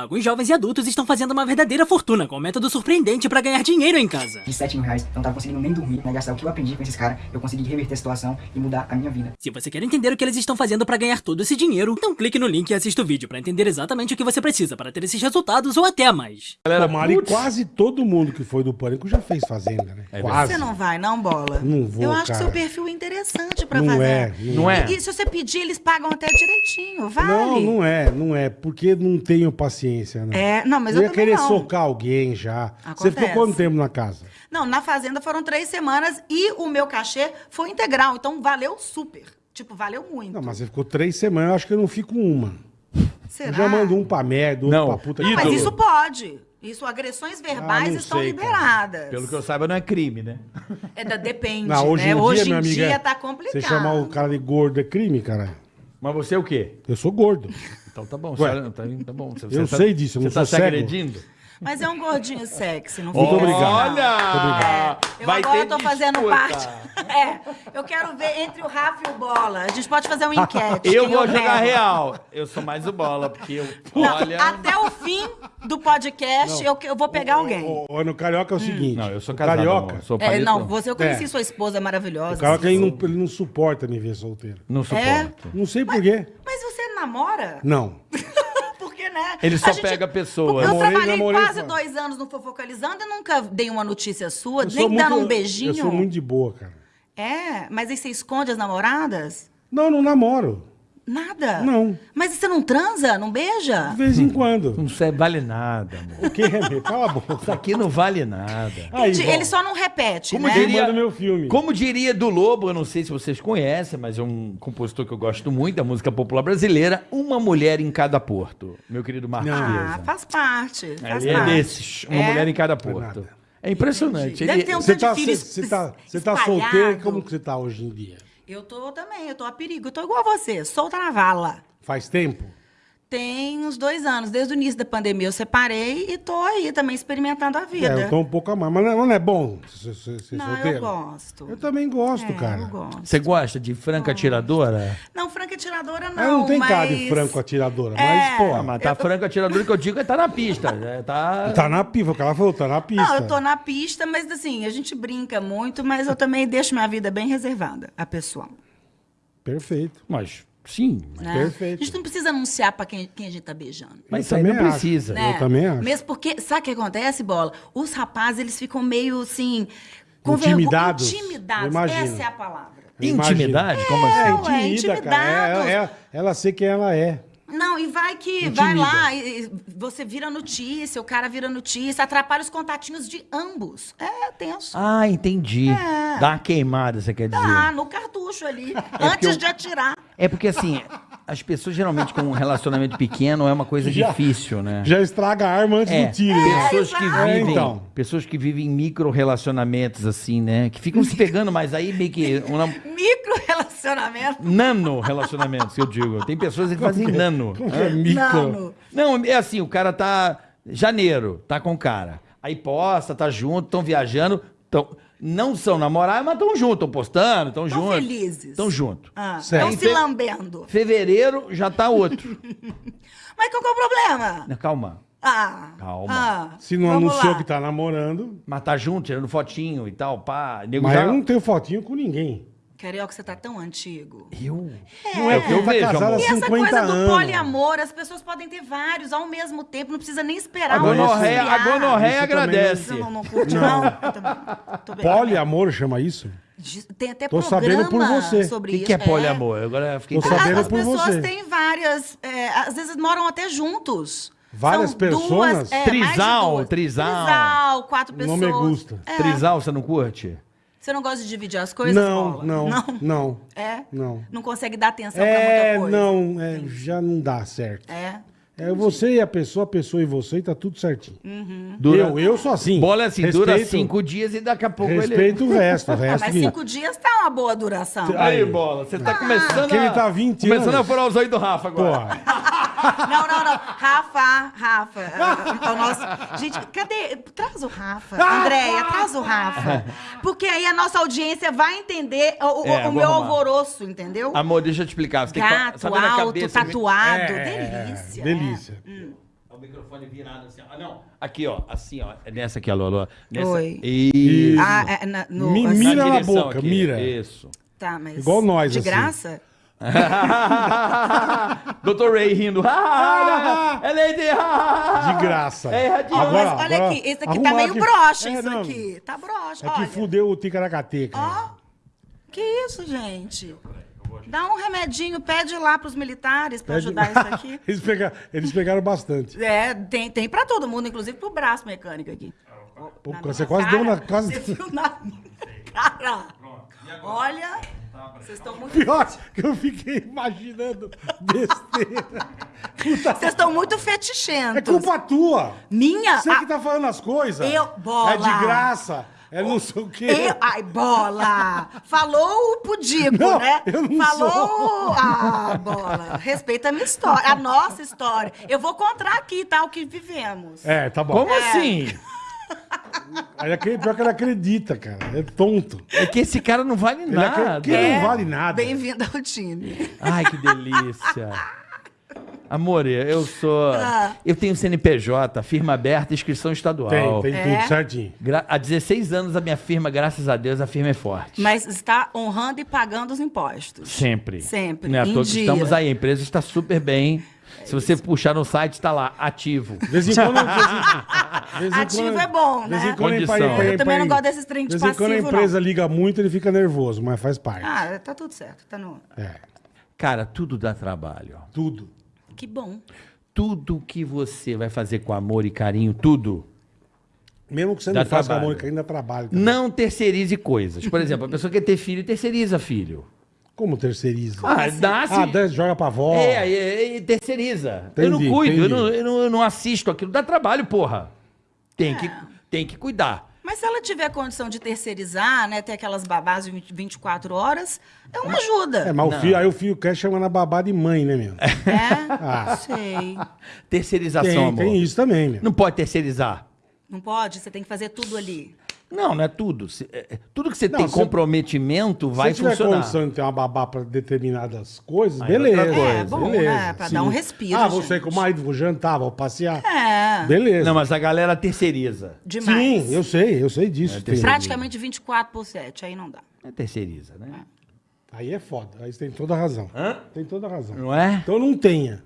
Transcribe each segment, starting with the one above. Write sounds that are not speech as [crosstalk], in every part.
Alguns jovens e adultos estão fazendo uma verdadeira fortuna com um método surpreendente pra ganhar dinheiro em casa. De 7 mil reais, eu não tava conseguindo nem dormir, né? Gastar o que eu aprendi com esses caras, eu consegui reverter a situação e mudar a minha vida. Se você quer entender o que eles estão fazendo pra ganhar todo esse dinheiro, então clique no link e assista o vídeo pra entender exatamente o que você precisa para ter esses resultados ou até mais. Galera, Mari, putz, quase todo mundo que foi do Pânico já fez Fazenda, né? quase. Você não vai, não, bola? Não vou, Eu acho que cara. seu perfil é interessante pra Não fazer. é, Não é? E se você pedir, eles pagam até direitinho, vale? Não, não é, não é, porque não tenho paciência, né? É, não, mas eu eu, ia querer não. socar alguém já. Você ficou Acontece. quanto tempo na casa? Não, na Fazenda foram três semanas e o meu cachê foi integral, então valeu super. Tipo, valeu muito. Não, mas você ficou três semanas, eu acho que eu não fico uma. Será? Eu já mando um pra merda, outro Não, pra puta Não, mas isso pode. Isso, agressões verbais Ah, estão sei, cara. liberadas. Pelo que eu saiba, não é crime, né? É da, depende, Não, hoje né? em dia, hoje minha em amiga, dia tá complicado. Você chamar o cara de gordo é crime, caralho. Mas você é o quê? Eu sou gordo. [laughs] Então tá bom, Ué. senhora, tá, tá bom. Você, Eu você sei disso, eu não Você tá se agredindo? Mas é um gordinho sexy, não Muito obrigado. assim, não. Olha! Eu Vai agora ter tô fazendo disputa. parte. [laughs] É, eu quero ver entre o Rafa e o Bola. A gente pode fazer uma enquete. Eu vou jogar pego. real. Eu sou mais o bola, porque eu. [laughs] Não, olha. Até o fim do podcast, eu, eu vou pegar alguém. O, o, no Carioca é o seguinte. Não, eu sou o casado. Carioca, amor. Sou É, não, você eu conheci É. sua esposa maravilhosa. o Carioca ele não, ele não suporta me ver solteiro. Não suporto. Não sei por quê. Mas você namora? Não. [laughs] Porque, né? Ele só A gente- pega pessoas. Eu Namorei, trabalhei namorei, quase dois anos no Fofocalizando e nunca dei uma notícia sua, Eu nem sou dando muito- um beijinho. Eu sou muito de boa, cara. É, mas aí você esconde as namoradas? Não, não namoro. Nada? Não. Mas você não transa? Não beija? De vez em quando. Não serve, vale nada, amor. O que é? [laughs] Cala a boca. Isso aqui não vale nada. Aí, Entendi, bom. Ele só não repete, Como né? Diria- manda meu filme? Como diria do Lobo, eu não sei se vocês conhecem, mas é um compositor que eu gosto muito, da música popular brasileira, Uma Mulher em Cada Porto. Meu querido Marcos Ah, Piazza. faz parte. Faz Ele é parte. desses, uma É? mulher em cada Foi porto. É impressionante. Deve Ele- ter um Você tanto tá, de filho você, você tá, você tá espalhado. solteiro? Como que você tá hoje em dia? Eu tô também, eu tô a perigo. Eu tô igual a você, solta na vala. Faz tempo? Tem uns dois anos, desde o início da pandemia eu separei e tô aí também experimentando a vida. É, eu tô um pouco a mais. Mas não é, mas não é bom ser, Não, solteiro? eu gosto. Eu também gosto, É, cara. Eu gosto. Você gosta de franca atiradora? Não, franca atiradora não. Ela não tem mas... cara de franco atiradora, É. mas, pô, Ah, mas tá franca atiradora que eu digo é tá na pista. É, tá... tá na pista. O cara falou, tá na pista. Não, eu tô na pista, mas assim, a gente brinca muito, mas eu também deixo minha vida bem reservada, a pessoal. Perfeito. Mas, sim. né? Perfeito. A gente não precisa anunciar pra quem, quem a gente tá beijando. Mas também precisa. né? Eu também acho. Mesmo porque, sabe o que acontece, Bola? Os rapazes, eles ficam meio assim... Intimidados. Intimidados. Essa é a palavra. Intimidade? Como É, assim? ué, intimida, cara. É, intimidados. é- ela sei quem ela é. Não, e vai que Intimida. vai lá, e, você vira notícia, o cara vira notícia, atrapalha os contatinhos de ambos. É tenso. Ah, entendi. É. Dá uma queimada, você quer dizer. Tá, no cartucho ali, porque antes eu- de atirar. É porque assim, as pessoas geralmente com um relacionamento pequeno é uma coisa [laughs] Já- difícil, né? Já estraga a arma antes É, do tiro. né? pessoas que exato. vivem, É, então. pessoas que vivem micro relacionamentos assim, né? Que ficam se pegando, mas aí meio que um nam- Micro relacionamento. nano relacionamentos, eu digo. Tem pessoas que fazem nano. Como que é micro? Não, Não, é assim, o cara tá janeiro, tá com o cara. Aí posta, tá junto, estão viajando, tão, não são namorados, mas estão juntos, estão postando, estão Tão juntos. felizes. Estão juntos. Ah, estão se lambendo. Fevereiro já tá outro. [laughs] Mas qual que é o problema? Não, Calma. Ah, Calma. ah, Se não anunciou lá. que tá namorando. Mas tá junto, tirando fotinho e tal, pá. Nego Mas já... eu não tenho fotinho com ninguém. Carioca, você tá tão antigo. Eu? Não é, o que eu tá vejo, há amor. E essa 50 coisa do anos. poliamor, as pessoas podem ter vários ao mesmo tempo, não precisa nem esperar A um gonorreia, a gonorreia agradece. Não, não, não curte, não. Eu também. Tô bem. Poliamor chama isso? Tem até Tô programa sabendo por você. sobre O que, isso. que é poliamor? Agora eu fiquei Tô sabendo As por pessoas você. têm várias, é, às vezes moram até juntos. Várias São personas? Duas, é, mais de Trisal, duas. trisal. Trisal, quatro Não pessoas. me gusta. É. Trisal, você não curte? Você não gosta de dividir as coisas, Não, Bola? não, Não? não. É? Não. Não consegue dar atenção É, pra muita coisa? não, é, já não dá certo. É? É você e a pessoa, a pessoa e você, e tá tudo certinho. Dura- Eu, eu sou assim. Bola é assim, dura Respeito- cinco dias e daqui a pouco Respeito o resto, o Ah, [laughs] resto mas cinco dias tá uma boa duração. ele... Aí. Aí, Bola, você tá começando Que ele a... tá 20 Começando anos. a furar os olhos do Rafa agora. Porra, [laughs] Não, não, não. Rafa, Rafa. [laughs] é o nosso... Gente, [laughs] cadê? Traz o Rafa. Andréia, traz o Rafa. [laughs] Porque aí a nossa audiência vai entender o, o- É, o vou meu arrumar. alvoroço, entendeu? Amor, deixa eu te explicar. Você tem que Gato, sabe na alto, cabeça... tatuado. É, é, é, delícia. delícia. é. Hum. O microfone virado assim, ó. Ah, não. Aqui, ó. Assim, ó. É nessa aqui, alô, alô. Nessa. Oi. Isso. Ah, é, na- no, Mi- assim- mira na boca, mira. Isso. Tá, mas. Igual nós, De assim. graça? [laughs] Dr. Ray rindo. é Lady. De graça. É erradinho. Ó, Agora- mas olha agora, aqui, esse aqui tá meio aqui. broxa, É, isso não. aqui. Tá broxa, É que olha. fudeu o Ticaracateca. Ó, que isso, gente? Dá um remedinho, pede lá pros militares pra Pede- ajudar isso aqui. [laughs] eles, pegaram, eles pegaram bastante. É, tem, tem pra todo mundo, inclusive pro braço mecânico aqui. Pô, você quase cara, deu na. Quase... Você viu na [laughs] cara? Olha, vocês estão muito, Pior que eu fiquei imaginando besteira. Vocês estão muito é fetichentos. culpa tua. Minha? Você Ah, que tá falando as coisas. Eu- bola. É de graça. É não sei o quê. Eu, ai, bola! Falou o pudico, Não, né? eu não Falou. sou. Ah, bola. Respeita a minha história, a nossa história. Eu vou contar aqui, tá? O que vivemos. É, tá bom. Como assim? Aí aquele, pior que ele acredita, cara. É tonto. É que esse cara não vale Ele acredita nada. que ele não vale nada. Bem-vindo ao time. Ai, que delícia. Amor, eu sou. [laughs] Ah. Eu tenho CNPJ, firma aberta, inscrição estadual. Tem, tem É? tudo certinho. Gra- Há 16 anos a minha firma, graças a Deus, a firma é forte. Mas está honrando e pagando os impostos. Sempre. Sempre, Não é toa que dia. estamos aí, a empresa está super bem. Se você puxar no site, está lá, ativo. De vez em quando. vez em- de vez em Ativo quando- é bom, vez né? em quando, Condição. empa- Eu também não gosto desses trem de em quando a passivo, empresa liga muito, ele fica nervoso, mas faz parte. Ah, tá tudo certo. Tá no... É, Cara, tudo dá trabalho. ó. tudo. Que bom. Tudo que você vai fazer com amor e carinho, tudo. Mesmo que você Dá não faça trabalho. amor, que ainda trabalha. também. Não terceirize coisas. Por exemplo, a pessoa quer ter filho, terceiriza filho. Como terceiriza? Ah, nasce. Ah, dá- joga pra avó. É, aí aí terceiriza. eu não Entendi, cuido, eu entendi. não, eu, não, eu não assisto aquilo. Dá trabalho, porra. Tem, que, tem que cuidar. Mas se ela tiver condição de terceirizar, né? Ter aquelas babás de 20 24 horas, é uma ajuda. É, mas o filho, aí o filho quer chamar na babá de mãe, né, meu? É? [laughs] Ah. Sei. Terceirização, Tem, amor. tem isso também, meu. Não pode terceirizar. Não pode? Você tem que fazer tudo ali. Não, não é tudo. Se- é- é- tudo que você Não, tem se- comprometimento vai Se tiver funcionar. condição de ter uma babá pra determinadas coisas, Aí é beleza. outra coisa. É, bom, beleza. né? Pra dar um respiro, Ah, você gente. com o marido, vou jantar, vou passear. É. Beleza. Não, mas a galera terceiriza. Demais. Sim, eu sei, eu sei disso. Tem- Praticamente 24 por 7, aí não dá. É terceiriza, né? Aí é foda, aí você tem toda a razão. Tem toda a razão. Não é? Então não tenha.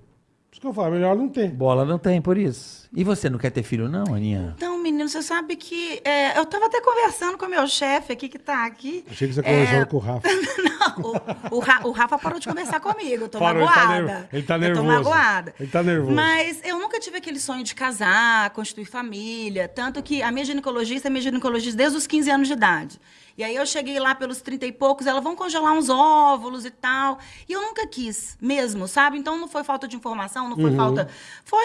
Por isso que eu falo, melhor não ter. Bola não tem, por isso. E você não quer ter filho, não, Aninha? Então, menino, você sabe que. é, eu tava até conversando com o meu chefe aqui, que tá aqui. Achei que você É, conversou com o Rafa. [laughs] Não, o, o Ra- o Rafa parou de conversar comigo. Eu tô Parou, tá magoada. ele tá Eu nervoso. tô magoada. Ele tá nervoso. Mas eu nunca tive aquele sonho de casar, constituir família. Tanto que a minha ginecologista é minha ginecologista desde os 15 anos de idade. E aí eu cheguei lá pelos 30 e poucos, ela vão congelar uns óvulos e tal. E eu nunca quis, mesmo, sabe? Então não foi falta de informação, não foi Uhum. falta. Foi,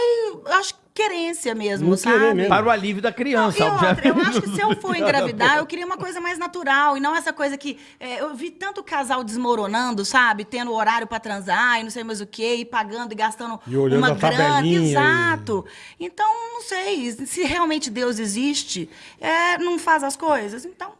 acho que querência mesmo, Não sabe? mesmo. Para o alívio da criança, E outra, eu acho que se eu for engravidar, eu [laughs] queria uma coisa mais natural e não essa coisa que é, eu vi tanto casal desmoronando, sabe, tendo horário pra transar e não sei mais o quê, e pagando e gastando E olhando uma a grana, tabelinha e- exato. Então não sei se realmente Deus existe, é, não faz as coisas, então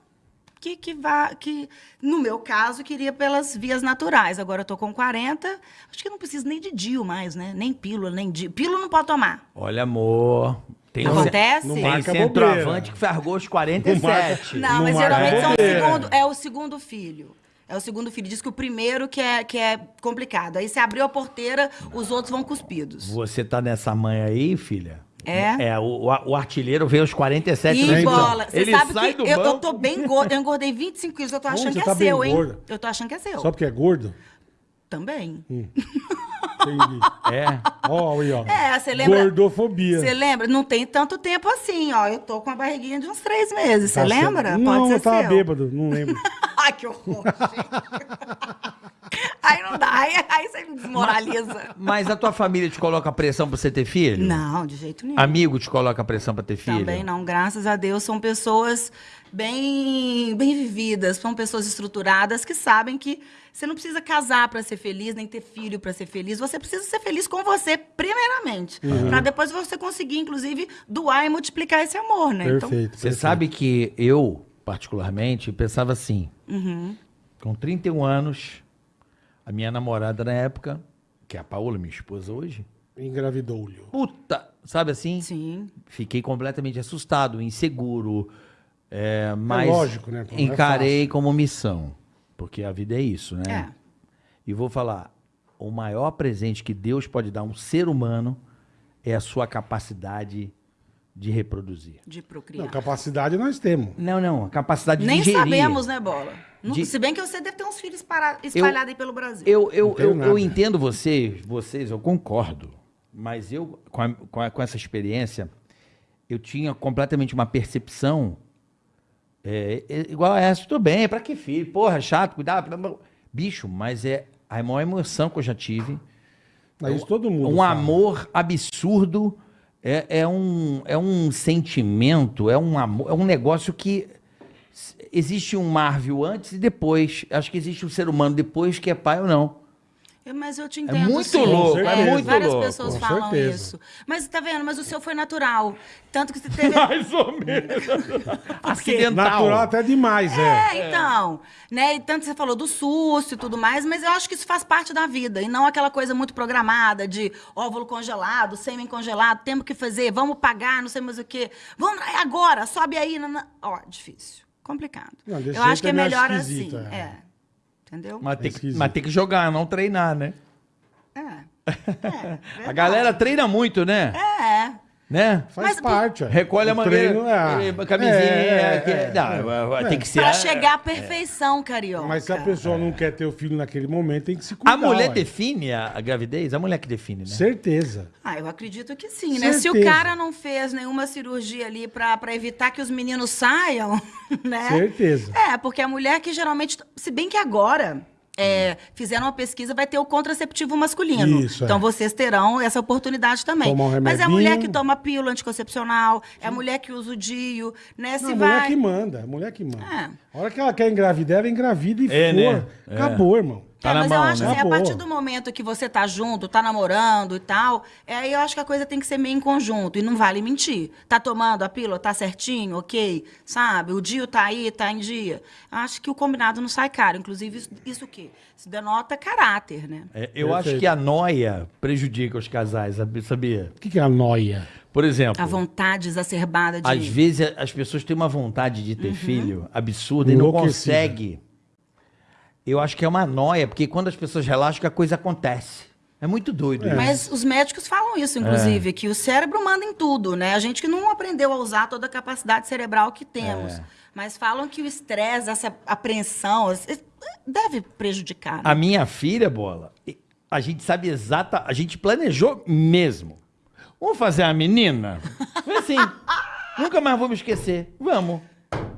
que que vá que no meu caso queria pelas vias naturais. Agora eu tô com 40, acho que não preciso nem de DIU mais, né? Nem pílula, nem DIU. Pílula não pode tomar. Olha, amor. Tem um Acontece? não Tem marca centroavante que fargou os Não 47. Não, Não mas geralmente são o bobeira. segundo, é o segundo filho. É o segundo filho. Diz que o primeiro que é, que é complicado. Aí você abriu a porteira, os outros vão cuspidos. Você tá nessa mãe aí, filha? É? É, o, o artilheiro veio aos 47 E então. bola. Você Ele sabe sai que do eu, eu tô bem gorda. Eu engordei 25 quilos. Eu tô achando que tá é seu, hein? gorda. Eu tô achando que é seu. Só porque é gordo? Também. [laughs] Entendi. É. Ó, aí, ó. É, você lembra? Gordofobia. Você lembra? Não tem tanto tempo assim, ó. Eu tô com a barriguinha de uns três meses. Você Tá lembra? certo. Pode Não, ser eu tava seu. bêbado, não lembro. [laughs] Ai, que horror, gente. [laughs] [laughs] aí não dá. Aí, aí você me desmoraliza. Mas a tua família te coloca pressão pra você ter filho? Não, de jeito nenhum. Amigo te coloca pressão pra ter filho? Também não, graças a Deus, são pessoas bem, bem vividas, são pessoas estruturadas que sabem que você não precisa casar para ser feliz, nem ter filho para ser feliz. Você precisa ser feliz com você, primeiramente. Uhum. Para depois você conseguir, inclusive, doar e multiplicar esse amor, né? Então, Perfeito. Você perfeito. sabe que eu, particularmente, pensava assim. Uhum. Com 31 anos, a minha namorada na época, que é a Paola, minha esposa hoje, Engravidou-lhe. Puta, sabe assim? Sim. Fiquei completamente assustado, inseguro. É, mas lógico, né? Não é encarei fácil. como missão. Porque a vida é isso, né? É. E vou falar: o maior presente que Deus pode dar a um ser humano é a sua capacidade de reproduzir. De Não, procriar. capacidade nós temos. Não, não, a capacidade Nem de gerir. sabemos, né, Bola? Não- De- Se bem que você deve ter uns filhos espalhados aí pelo Brasil. Eu, eu, Não eu, eu entendo vocês, vocês, eu concordo. Mas eu, com, a- com, a- com essa experiência, eu tinha completamente uma percepção é, é, igual a essa. Tudo bem, pra que filho? Porra, chato, cuidado. blá, blá. Bicho, mas é a maior emoção que eu já tive. Mas isso todo mundo. Um fala. amor absurdo. É, é, um, é um sentimento, é um amor, é um negócio que existe um Marvel antes e depois. Acho que existe um ser humano depois que é pai ou não. Eu- Mas eu te entendo. muito sim. louco, é muito Várias louco. pessoas Com falam certeza. isso. Mas tá vendo? Mas o seu foi natural. Tanto que você teve. [laughs] Mais ou menos. [laughs] Acidental. Natural até demais, é. É, então, né? E tanto que você falou do susto e tudo mais, mas eu acho que isso faz parte da vida e não aquela coisa muito programada de óvulo congelado, sêmen congelado, temos que fazer, vamos pagar, não sei mais o quê. Vamos é agora, sobe aí. Ó, difícil, complicado. Não, eu acho que é é melhor assim, é. É. Entendeu? Mas tem, que, mas tem que jogar, não treinar, né? É. [laughs] É, A galera treina muito, né? É. Né? Faz Mas, parte. Recolhe a O mangueira, treino é- eh, camisinha. é, que- é, não, é. tem que ser. Pra a- chegar à perfeição, carioca. Mas se a pessoa não quer ter o filho naquele momento, tem que se cuidar. A mulher ué. define a, a gravidez? A mulher que define, né? Certeza. Ah, eu acredito que sim, né? Se o cara não fez nenhuma cirurgia ali pra, pra evitar que os meninos saiam, [laughs] né? Certeza. É, porque a mulher que geralmente. Se bem que agora. É, fizeram uma pesquisa, vai ter o contraceptivo masculino. Isso, é. então vocês terão essa oportunidade também. Tomar um Mas é a mulher que toma pílula anticoncepcional, é a mulher que usa o DIU, né? Se Não, a mulher vai. que manda, a mulher que manda. É. A hora que ela quer engravidar, ela engravida e É, for. né? É. Acabou, irmão. Tá é, na mas mão, eu acho né? assim, a partir do momento que você tá junto, tá namorando e tal, é, aí eu acho que a coisa tem que ser meio em conjunto. E não vale mentir. Tá tomando a pílula, tá certinho, ok? Sabe? O dia tá aí, tá em dia. Eu acho que o combinado não sai caro. Inclusive, isso, isso o quê? Isso denota caráter, né? É, eu Perfeito. acho que a noia prejudica os casais, sabia? O que, que é a noia? Por exemplo, A vontade exacerbada de. às vezes as pessoas têm uma vontade de ter filho absurda e não Enlouquecida. consegue. Eu acho que é uma noia, porque quando as pessoas relaxam, que a coisa acontece. É muito doido. isso. Mas os médicos falam isso, inclusive, que o cérebro manda em tudo, né? A gente que não aprendeu a usar toda a capacidade cerebral que temos. É. Mas falam que o estresse, essa apreensão, es- deve prejudicar. né? A minha filha, bola, a gente sabe exata, a gente planejou mesmo. Vamos fazer a menina? Foi assim. [laughs] Nunca mais vou me esquecer. Vamos.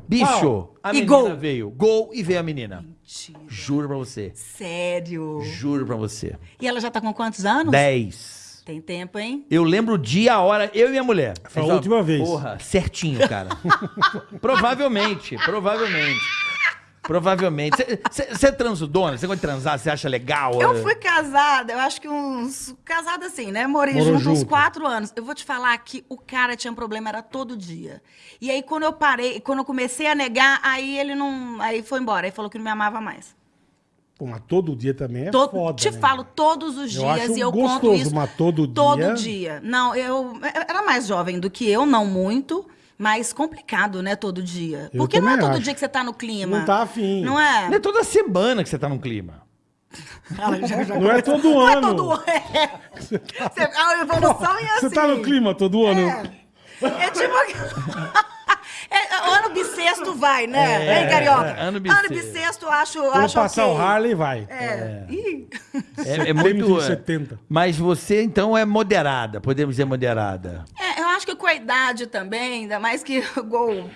Bicho, a E menina gol. veio. Gol e veio a menina. Mentira. Juro pra você. Sério. Juro pra você. E ela já tá com quantos anos? Dez. Tem tempo, hein? Eu lembro o dia, a hora, eu e minha mulher. Foi a última vez. Porra, certinho, cara. [laughs] provavelmente, provavelmente. Provavelmente. Você transudona? Você gosta de transar? Você acha legal? Eu É. fui casada, eu acho que uns. Casada assim, né? Morei Morou junto, uns junto. quatro anos. Eu vou te falar que o cara tinha um problema, era todo dia. E aí, quando eu parei, quando eu comecei a negar, aí ele não. Aí foi embora. Aí falou que não me amava mais. Pô, mas todo dia também é To- foda, te né? falo todos os Eu dias acho e eu gostoso, conto isso. mas todo Todo dia- dia. Não, eu eu era mais jovem do que eu, não muito. Mas complicado, né, todo dia. Eu Porque não é todo acho. dia que você tá no clima. Não tá afim. Não é? Não é toda semana que você tá num clima. [laughs] Não é todo Não é ano. todo ano. É. [laughs] Você- A evolução é assim. Você tá no clima todo ano? É tipo. [laughs] É, ano bissexto vai, né? É, hein, Carioca? é, ano Ano bissexto. bissexto eu acho, Quando acho passar ok. o Harley, vai. É. É, é Tênis muito. em 70. Mas você, então, é moderada. Podemos dizer moderada. É, acho que com a idade também, ainda mais que [laughs] igual.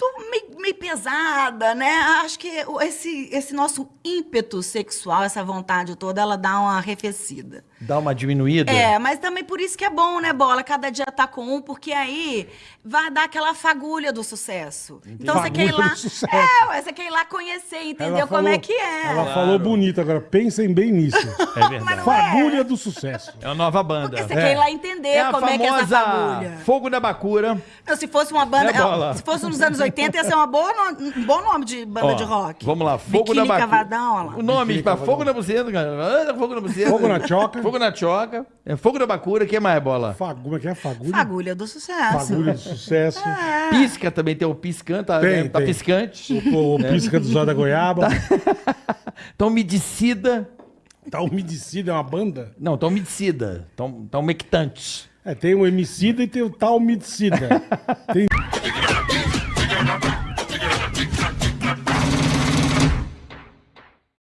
Tô meio, meio pesada, né? Acho que esse, esse nosso ímpeto sexual, essa vontade toda, ela dá uma arrefecida. Dá uma diminuída? É, mas também por isso que é bom, né, Bola? Cada dia tá com um, porque aí vai dar aquela fagulha do sucesso. Então você quer ir Fagulha lá. É, você quer ir lá conhecer, entender Ela como falou- é que é. Ela falou bonito agora. Pensem bem nisso. [laughs] É verdade. Fagulha do sucesso. É uma nova banda. Porque você É. quer ir lá entender É a como é que é essa famosa fagulha. Fogo da Bacura. Não, se fosse uma banda. Né, Bola? se fosse nos anos 80, 80 ia ser uma boa no- um bom nome de banda Ó, de rock. Vamos lá, Fogo Biquíni na Bacura. Cavadão, olha lá. O nome Biquíni Cavadão. Fogo na Buceta, cara. Fogo na Buceta. Fogo na Choca. Fogo na Choca. É Fogo na Bacura, o que mais, Bola? Fagu- Como é que é? Fagulha? Fagulha do sucesso. Fagulha de sucesso. Pisca também tem o piscante, tá, Tem, né? tá tem. piscante. O, o pisca do Zóio da Goiaba. Então, Medicida. Tá [laughs] umedicida, é uma banda? Não, tão Medicida. Tão, tão Mectante. É, tem o Emicida e tem o tal Medicida. Tem [laughs]